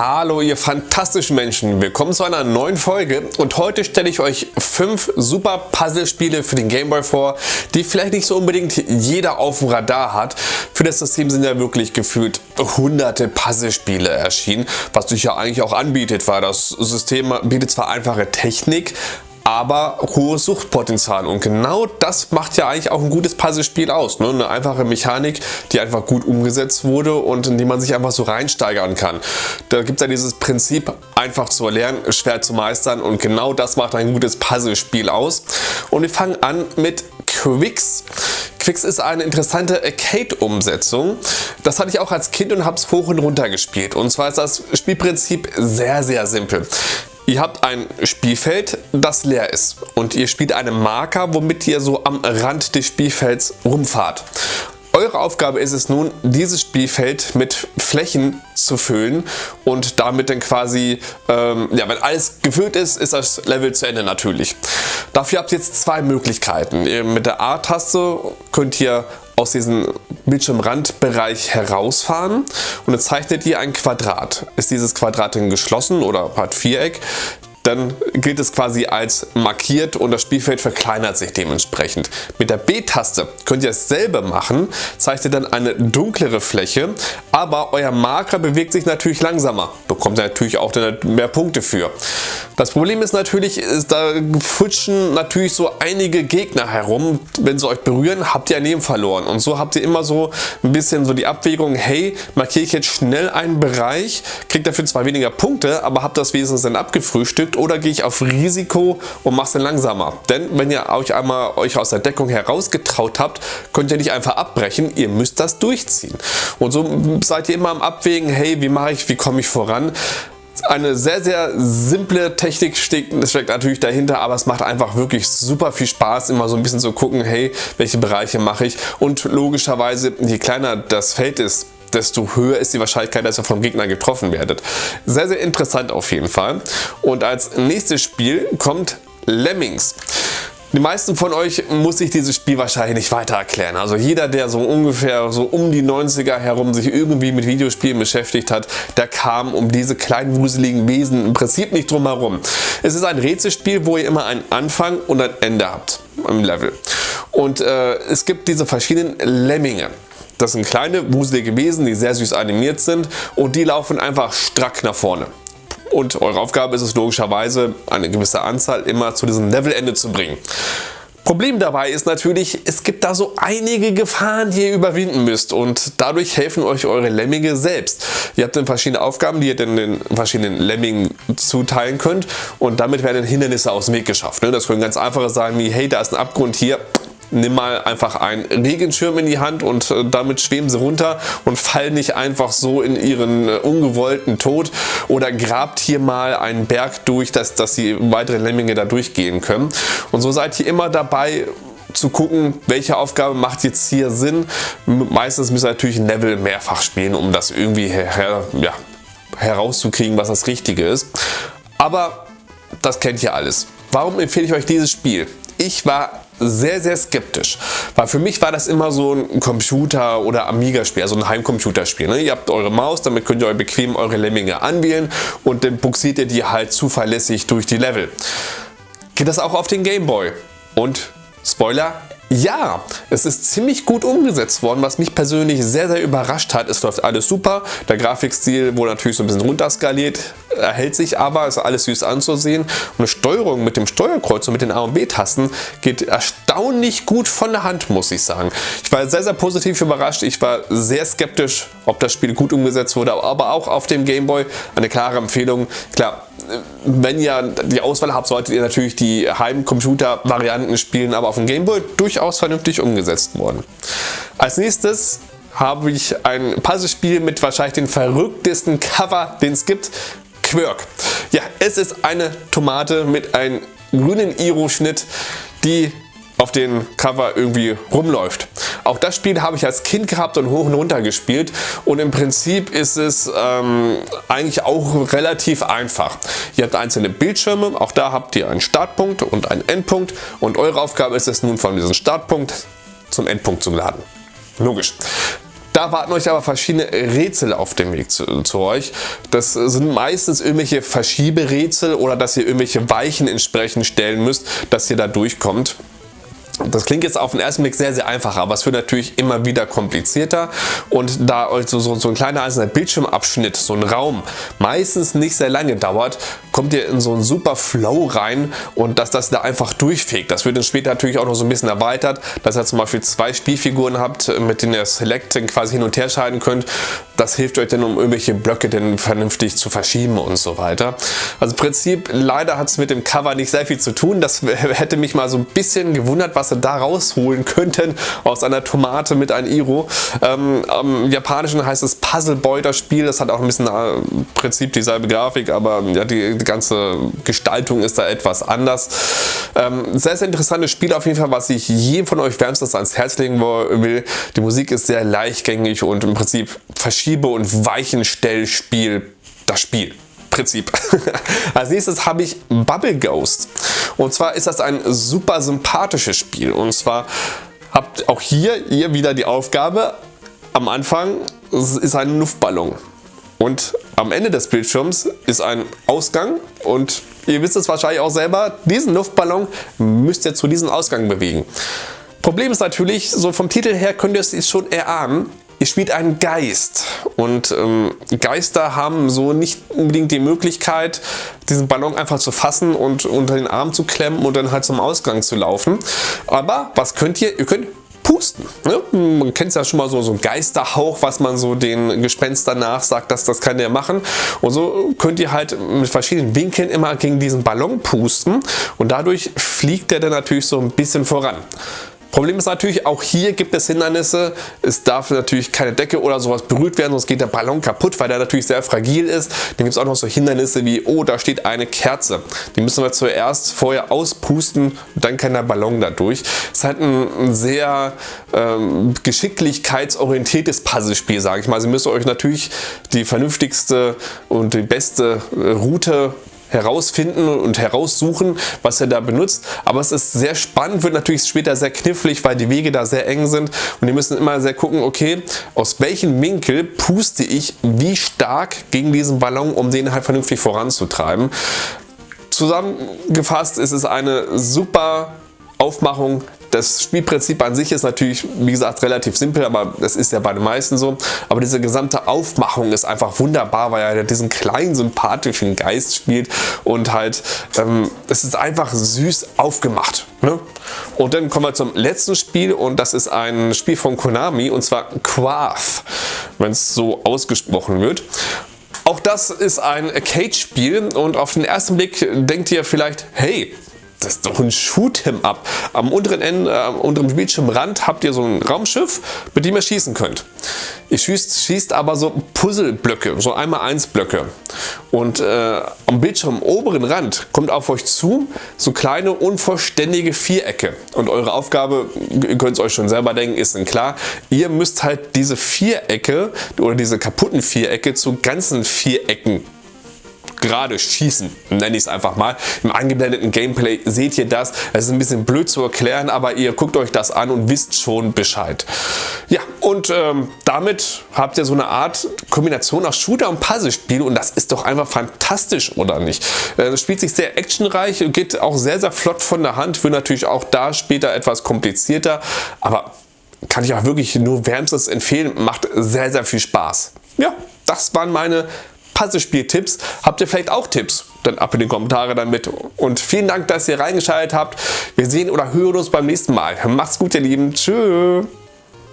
Hallo ihr fantastischen Menschen, willkommen zu einer neuen Folge und heute stelle ich euch fünf super Puzzlespiele für den Gameboy vor, die vielleicht nicht so unbedingt jeder auf dem Radar hat. Für das System sind ja wirklich gefühlt hunderte Puzzlespiele erschienen, was sich ja eigentlich auch anbietet, weil das System bietet zwar einfache Technik, aber hohes Suchtpotenzial und genau das macht ja eigentlich auch ein gutes Puzzlespiel aus. Ne? Eine einfache Mechanik, die einfach gut umgesetzt wurde und in die man sich einfach so reinsteigern kann. Da gibt es ja dieses Prinzip, einfach zu erlernen, schwer zu meistern und genau das macht ein gutes Puzzlespiel aus. Und wir fangen an mit Quicks. Quicks ist eine interessante Arcade-Umsetzung. Das hatte ich auch als Kind und habe es hoch und runter gespielt. Und zwar ist das Spielprinzip sehr, sehr simpel. Ihr habt ein Spielfeld, das leer ist und ihr spielt einen Marker, womit ihr so am Rand des Spielfelds rumfahrt. Eure Aufgabe ist es nun, dieses Spielfeld mit Flächen zu füllen und damit dann quasi, ähm, ja, wenn alles gefüllt ist, ist das Level zu Ende natürlich. Dafür habt ihr jetzt zwei Möglichkeiten. Mit der A-Taste könnt ihr aus diesem Bildschirmrandbereich herausfahren und dann zeichnet ihr ein Quadrat. Ist dieses Quadrat denn geschlossen oder hat Viereck, dann gilt es quasi als markiert und das Spielfeld verkleinert sich dementsprechend. Mit der B-Taste könnt ihr dasselbe machen, zeichnet dann eine dunklere Fläche, aber euer Marker bewegt sich natürlich langsamer, bekommt natürlich auch mehr Punkte für. Das Problem ist natürlich, ist, da futschen natürlich so einige Gegner herum, wenn sie euch berühren, habt ihr ein Leben verloren und so habt ihr immer so ein bisschen so die Abwägung, hey, markiere ich jetzt schnell einen Bereich, kriegt dafür zwar weniger Punkte, aber habt das wenigstens dann abgefrühstückt oder gehe ich auf Risiko und mache es dann langsamer. Denn wenn ihr euch einmal euch aus der Deckung herausgetraut habt, könnt ihr nicht einfach abbrechen, ihr müsst das durchziehen. Und so seid ihr immer am Abwägen, hey, wie mache ich, wie komme ich voran? Eine sehr, sehr simple Technik steckt, steckt natürlich dahinter, aber es macht einfach wirklich super viel Spaß, immer so ein bisschen zu gucken, hey, welche Bereiche mache ich und logischerweise, je kleiner das Feld ist, desto höher ist die Wahrscheinlichkeit, dass ihr vom Gegner getroffen werdet. Sehr, sehr interessant auf jeden Fall. Und als nächstes Spiel kommt Lemmings. Die meisten von euch muss ich dieses Spiel wahrscheinlich nicht weiter erklären. Also jeder, der so ungefähr so um die 90er herum sich irgendwie mit Videospielen beschäftigt hat, der kam um diese kleinen wuseligen Wesen im Prinzip nicht drum herum. Es ist ein Rätselspiel, wo ihr immer einen Anfang und ein Ende habt im Level. Und äh, es gibt diese verschiedenen Lemminge. Das sind kleine, wuselige Wesen, die sehr süß animiert sind und die laufen einfach strack nach vorne. Und eure Aufgabe ist es logischerweise, eine gewisse Anzahl immer zu diesem Levelende zu bringen. Problem dabei ist natürlich, es gibt da so einige Gefahren, die ihr überwinden müsst und dadurch helfen euch eure Lemminge selbst. Ihr habt dann verschiedene Aufgaben, die ihr dann den verschiedenen Lemmingen zuteilen könnt und damit werden Hindernisse aus dem Weg geschafft. Ne? Das können ganz einfache sein wie, hey, da ist ein Abgrund hier, nimm mal einfach einen Regenschirm in die Hand und äh, damit schweben sie runter und fallen nicht einfach so in ihren äh, ungewollten Tod oder grabt hier mal einen Berg durch, dass, dass die weiteren Lemminge da durchgehen können. Und so seid ihr immer dabei, zu gucken, welche Aufgabe macht jetzt hier Sinn. Meistens müsst ihr natürlich ein Level mehrfach spielen, um das irgendwie her, ja, herauszukriegen, was das Richtige ist. Aber das kennt ihr alles. Warum empfehle ich euch dieses Spiel? Ich war sehr, sehr skeptisch. Weil für mich war das immer so ein Computer- oder Amiga-Spiel, also ein Heimcomputerspiel. Ne? Ihr habt eure Maus, damit könnt ihr euch bequem eure Lemminge anwählen und dann buxiert ihr die halt zuverlässig durch die Level. Geht das auch auf den Gameboy? Und Spoiler, ja, es ist ziemlich gut umgesetzt worden, was mich persönlich sehr, sehr überrascht hat. Es läuft alles super, der Grafikstil wurde natürlich so ein bisschen runterskaliert, erhält sich aber, ist alles süß anzusehen und eine Steuerung mit dem Steuerkreuz und mit den A und B-Tasten geht erstaunlich gut von der Hand, muss ich sagen. Ich war sehr, sehr positiv überrascht, ich war sehr skeptisch, ob das Spiel gut umgesetzt wurde, aber auch auf dem Gameboy eine klare Empfehlung. Klar, wenn ihr die Auswahl habt, solltet ihr natürlich die Heimcomputer-Varianten spielen, aber auf dem Gameboy durchaus vernünftig umgesetzt worden. Als nächstes habe ich ein Puzzlespiel mit wahrscheinlich den verrücktesten Cover, den es gibt. Quirk. Ja, es ist eine Tomate mit einem grünen Iro-Schnitt, die auf den Cover irgendwie rumläuft. Auch das Spiel habe ich als Kind gehabt und hoch und runter gespielt und im Prinzip ist es ähm, eigentlich auch relativ einfach. Ihr habt einzelne Bildschirme, auch da habt ihr einen Startpunkt und einen Endpunkt und eure Aufgabe ist es nun von diesem Startpunkt zum Endpunkt zu laden. Logisch. Da warten euch aber verschiedene Rätsel auf dem Weg zu, zu euch. Das sind meistens irgendwelche Verschieberätsel oder dass ihr irgendwelche Weichen entsprechend stellen müsst, dass ihr da durchkommt. Das klingt jetzt auf den ersten Blick sehr, sehr einfach, aber es wird natürlich immer wieder komplizierter und da also so, so ein kleiner einzelner Bildschirmabschnitt, so ein Raum, meistens nicht sehr lange dauert, kommt ihr in so einen super Flow rein und dass das da einfach durchfegt. Das wird dann später natürlich auch noch so ein bisschen erweitert, dass ihr zum Beispiel zwei Spielfiguren habt, mit denen ihr Selecten quasi hin und her schalten könnt. Das hilft euch dann, um irgendwelche Blöcke dann vernünftig zu verschieben und so weiter. Also im Prinzip, leider hat es mit dem Cover nicht sehr viel zu tun. Das hätte mich mal so ein bisschen gewundert, was sie da rausholen könnten aus einer Tomate mit einem Iro. Ähm, Im Japanischen heißt es Puzzle Boy das Spiel. Das hat auch ein bisschen äh, im Prinzip dieselbe Grafik, aber ja, die ganze Gestaltung ist da etwas anders. Ähm, sehr, sehr interessantes Spiel auf jeden Fall, was ich jedem von euch wärmstens ans Herz legen will. Die Musik ist sehr leichtgängig und im Prinzip Verschiebe- und Weichenstellspiel das Spiel. Prinzip. Als nächstes habe ich Bubble Ghost. Und zwar ist das ein super sympathisches Spiel. Und zwar habt auch hier ihr wieder die Aufgabe, am Anfang ist ein Luftballon. Und am Ende des Bildschirms ist ein Ausgang und ihr wisst es wahrscheinlich auch selber, diesen Luftballon müsst ihr zu diesem Ausgang bewegen. Problem ist natürlich, so vom Titel her könnt ihr es schon erahnen, Ihr spielt einen Geist und ähm, Geister haben so nicht unbedingt die Möglichkeit, diesen Ballon einfach zu fassen und unter den Arm zu klemmen und dann halt zum Ausgang zu laufen. Aber was könnt ihr? Ihr könnt pusten. Ne? Man kennt es ja schon mal so, so ein Geisterhauch, was man so den Gespenstern nachsagt, dass das kann der machen. Und so könnt ihr halt mit verschiedenen Winkeln immer gegen diesen Ballon pusten und dadurch fliegt der dann natürlich so ein bisschen voran. Problem ist natürlich, auch hier gibt es Hindernisse. Es darf natürlich keine Decke oder sowas berührt werden, sonst geht der Ballon kaputt, weil der natürlich sehr fragil ist. Dann gibt es auch noch so Hindernisse wie, oh, da steht eine Kerze. Die müssen wir zuerst vorher auspusten und dann kann der Ballon da durch. Es ist halt ein sehr ähm, geschicklichkeitsorientiertes Puzzlespiel, sage ich mal. Sie müssen euch natürlich die vernünftigste und die beste äh, Route herausfinden und heraussuchen, was er da benutzt. Aber es ist sehr spannend, wird natürlich später sehr knifflig, weil die Wege da sehr eng sind und die müssen immer sehr gucken, okay, aus welchem Winkel puste ich wie stark gegen diesen Ballon, um den halt vernünftig voranzutreiben. Zusammengefasst ist es eine super Aufmachung das Spielprinzip an sich ist natürlich, wie gesagt, relativ simpel, aber das ist ja bei den meisten so. Aber diese gesamte Aufmachung ist einfach wunderbar, weil er diesen kleinen, sympathischen Geist spielt und halt, ähm, es ist einfach süß aufgemacht. Ne? Und dann kommen wir zum letzten Spiel und das ist ein Spiel von Konami und zwar Quath, wenn es so ausgesprochen wird. Auch das ist ein Arcade-Spiel und auf den ersten Blick denkt ihr vielleicht, hey, das ist doch ein Shoot'em Up. Am unteren Ende, äh, am unteren Bildschirmrand habt ihr so ein Raumschiff, mit dem ihr schießen könnt. Ihr schießt, schießt aber so Puzzleblöcke, so einmal eins Blöcke. Und äh, am Bildschirm oberen Rand kommt auf euch zu so kleine unvollständige Vierecke. Und eure Aufgabe, ihr könnt es euch schon selber denken, ist dann klar, ihr müsst halt diese Vierecke oder diese kaputten Vierecke zu ganzen Vierecken gerade schießen, nenne ich es einfach mal. Im eingeblendeten Gameplay seht ihr das. Es ist ein bisschen blöd zu erklären, aber ihr guckt euch das an und wisst schon Bescheid. Ja, und ähm, damit habt ihr so eine Art Kombination aus Shooter und Puzzle-Spiel und das ist doch einfach fantastisch, oder nicht? Äh, spielt sich sehr actionreich, geht auch sehr, sehr flott von der Hand, wird natürlich auch da später etwas komplizierter, aber kann ich auch wirklich nur wärmstens empfehlen, macht sehr, sehr viel Spaß. Ja, das waren meine Puzzlespiel-Tipps. Habt ihr vielleicht auch Tipps? Dann ab in die Kommentare damit. Und vielen Dank, dass ihr reingeschaltet habt. Wir sehen oder hören uns beim nächsten Mal. Macht's gut, ihr Lieben. Tschüss.